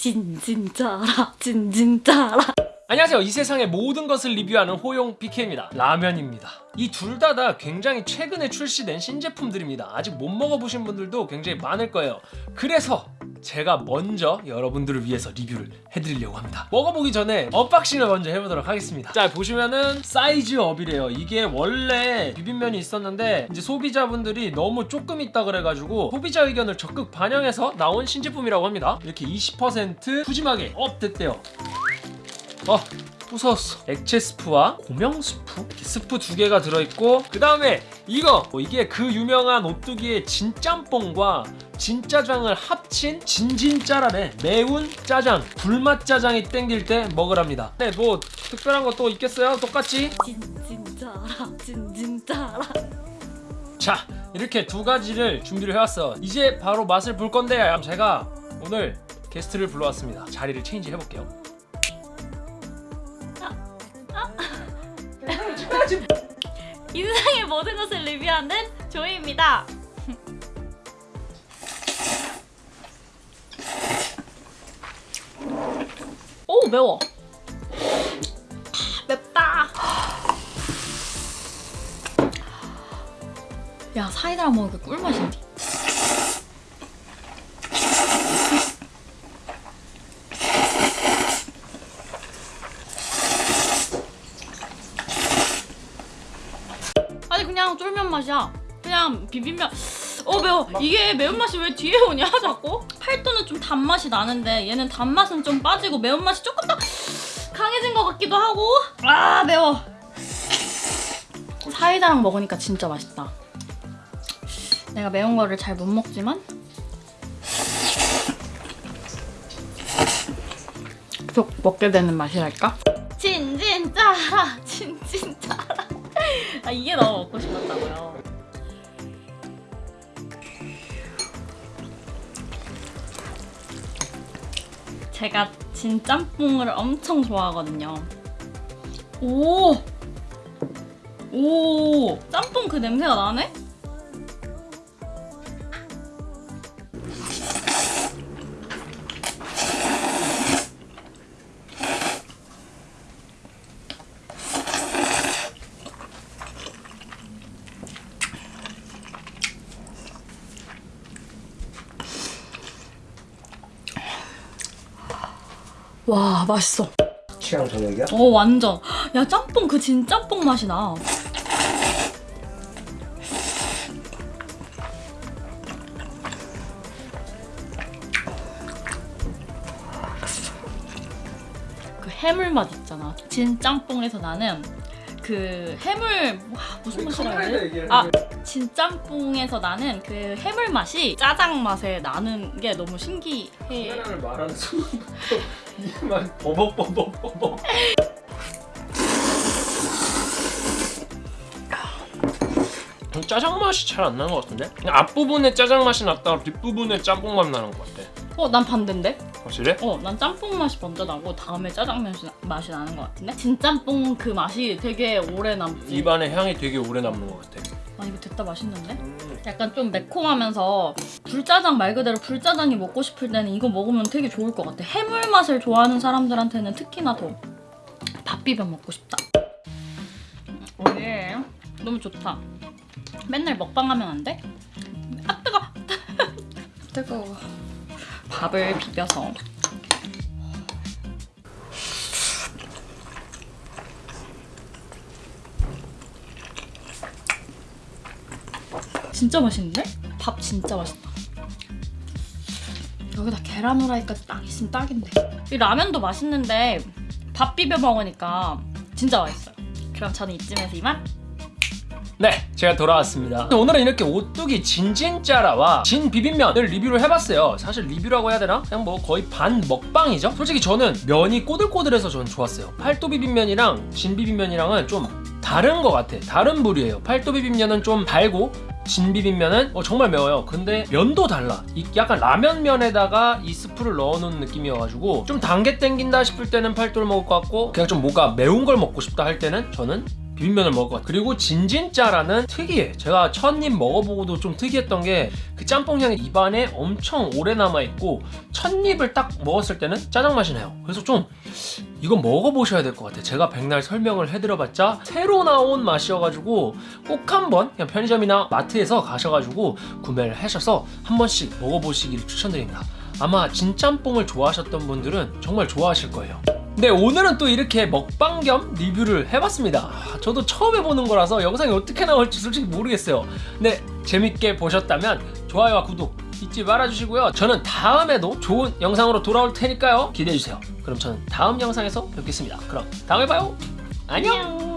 진진짜라 진진짜라. 안녕하세요. 이 세상의 모든 것을 리뷰하는 호용 PK입니다. 라면입니다. 이 둘 다다 굉장히 최근에 출시된 신제품들입니다. 아직 못 먹어보신 분들도 굉장히 많을 거예요. 그래서 제가 먼저 여러분들을 위해서 리뷰를 해드리려고 합니다. 먹어보기 전에 unboxing을 먼저 해보도록 하겠습니다. 자 보시면은 size up이래요. 이게 원래 비빔면이 있었는데 이제 소비자분들이 너무 조금 있다 그래가지고 소비자 의견을 적극 반영해서 나온 신제품이라고 합니다. 이렇게 20% 푸짐하게 up 됐대요. 어 부서웠어. 액체 스프와 고명 스프? 스프 두 개가 들어있고 그 다음에 이거! 어, 이게 그 유명한 오뚜기의 진짬뽕과 진짜장을 합친 진진짜라네 매운 짜장 불맛 짜장이 땡길 때 먹으랍니다. 네 뭐 특별한 거 또 있겠어요? 똑같이? 진진짜라 진진짜라. 자 이렇게 두 가지를 준비를 해왔어. 이제 바로 맛을 볼 건데 제가 오늘 게스트를 불러왔습니다. 자리를 체인지 해볼게요. 인생의 모든 것을 리뷰하는 조이입니다 매워. 아, 맵다. 야 사이다랑 먹으니까 꿀맛인데. 아니 그냥 쫄면 맛이야. 그냥 비빔면 어 매워. 이게 매운맛이 왜 뒤에 오냐 자꾸? 팔도는 좀 단맛이 나는데 얘는 단맛은 좀 빠지고 매운맛이 조금 더 강해진 것 같기도 하고. 아 매워. 사이다랑 먹으니까 진짜 맛있다. 내가 매운 거를 잘 못 먹지만. 계속 먹게 되는 맛이랄까? 진진짜라 진진짜라. 아 이게 너무 먹고 싶었다고요 제가 진 짬뽕을 엄청 좋아하거든요 오! 오! 짬뽕 그 냄새가 나네? 와 맛있어. 취향 저녁이야? 어 완전. 야 짬뽕 그 진짬뽕 맛이 나. 그 해물 맛 있잖아. 진짬뽕에서 나는 그 해물 와, 무슨 맛이라 해야 돼? 아 진짬뽕에서 나는 그 해물 맛이 짜장 맛에 나는 게 너무 신기해 카메라를 말하는 순간부터 이만 버벅버벅 버벅 짜장 맛이 잘 안 나는 것 같은데? 그냥 앞부분에 짜장 맛이 났다가 뒷부분에 짬뽕 맛 나는 것 같아 어 난 반대인데? 확실해? 어, 난 짬뽕 맛이 먼저 나고 다음에 짜장면 시- 맛이 나는 것 같은데? 진짬뽕 그 맛이 되게 오래 남지. 입안에 향이 되게 오래 남는 것 같아 아 이거 됐다 맛있는데? 음. 약간 좀 매콤하면서 불짜장 말 그대로 불짜장이 먹고 싶을 때는 이거 먹으면 되게 좋을 것 같아. 해물 맛을 좋아하는 사람들한테는 특히나 더 밥 비벼 먹고 싶다. 오예, 너무 좋다. 맨날 먹방하면 안 돼? 아 뜨거. 뜨거워. 밥을 비벼서 진짜 맛있는데? 밥 진짜 맛있다. 여기다 계란 후라이까지 딱 있으면 딱인데. 이 라면도 맛있는데 밥 비벼 먹으니까 진짜 맛있어요. 그럼 저는 이쯤에서 이만. 네, 제가 돌아왔습니다. 오늘은 이렇게 오뚜기 진진짜라와 진 비빔면을 리뷰를 해봤어요. 사실 리뷰라고 해야 되나? 그냥 뭐 거의 반 먹방이죠. 솔직히 저는 면이 꼬들꼬들해서 저는 좋았어요. 팔도 비빔면이랑 진 비빔면이랑은 좀 다른 것 같아. 다른 부류예요. 팔도 비빔면은 좀 달고 진 비빔면은 어, 정말 매워요. 근데 면도 달라. 이 약간 라면 면에다가 이 스프를 넣어놓은 느낌이어가지고 좀 단게 땡긴다 싶을 때는 팔도를 먹을 것 같고 그냥 좀 뭔가 매운 걸 먹고 싶다 할 때는 저는 비빔면을 먹었 그리고 진진짜라는 특이해. 제가 첫 입 먹어보고도 좀 특이했던 게 그 짬뽕 향이 입안에 엄청 오래 남아있고 첫 입을 딱 먹었을 때는 짜장 맛이 나요. 그래서 좀 이건 먹어보셔야 될 것 같아요. 제가 백날 설명을 해드려봤자 새로 나온 맛이어가지고 꼭 한번 그냥 편의점이나 마트에서 가셔가지고 구매를 하셔서 한 번씩 먹어보시기를 추천드립니다. 아마 진짬뽕을 좋아하셨던 분들은 정말 좋아하실 거예요 네 오늘은 또 이렇게 먹방 겸 리뷰를 해봤습니다. 아, 저도 처음 해보는 거라서 영상이 어떻게 나올지 솔직히 모르겠어요. 근데 재밌게 보셨다면 좋아요와 구독 잊지 말아주시고요. 저는 다음에도 좋은 영상으로 돌아올 테니까요. 기대해주세요. 그럼 저는 다음 영상에서 뵙겠습니다. 그럼 다음에 봐요. 안녕